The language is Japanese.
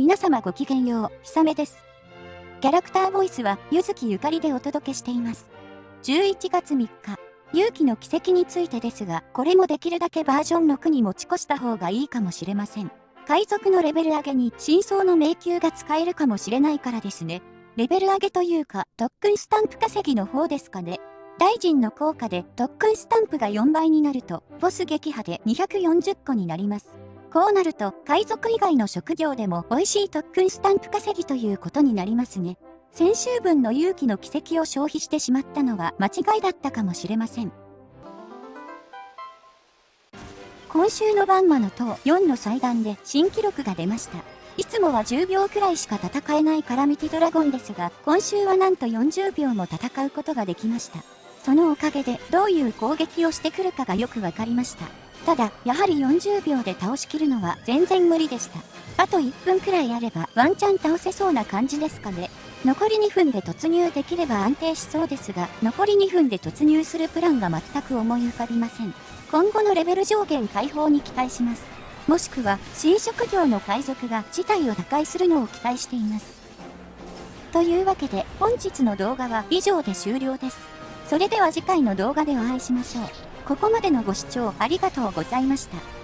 皆様ごきげんよう、ひさめです。キャラクターボイスは、ゆずきゆかりでお届けしています。11月3日、勇気の奇跡についてですが、これもできるだけバージョン6に持ち越した方がいいかもしれません。海賊のレベル上げに真相の迷宮が使えるかもしれないからですね。レベル上げというか、特訓スタンプ稼ぎの方ですかね。大臣の効果で特訓スタンプが4倍になると、ボス撃破で240個になります。こうなると、海賊以外の職業でも美味しい特訓スタンプ稼ぎということになりますね。先週分の勇気の奇跡を消費してしまったのは間違いだったかもしれません。今週のバンマの塔4の祭壇で新記録が出ました。いつもは10秒くらいしか戦えないカラミティドラゴンですが、今週はなんと40秒も戦うことができました。そのおかげでどういう攻撃をしてくるかがよくわかりました。ただ、やはり40秒で倒しきるのは全然無理でした。あと1分くらいあればワンチャン倒せそうな感じですかね。残り2分で突入できれば安定しそうですが、残り2分で突入するプランが全く思い浮かびません。今後のレベル上限解放に期待します。もしくは、新職業の海賊が事態を打開するのを期待しています。というわけで、本日の動画は以上で終了です。それでは次回の動画でお会いしましょう。ここまでのご視聴ありがとうございました。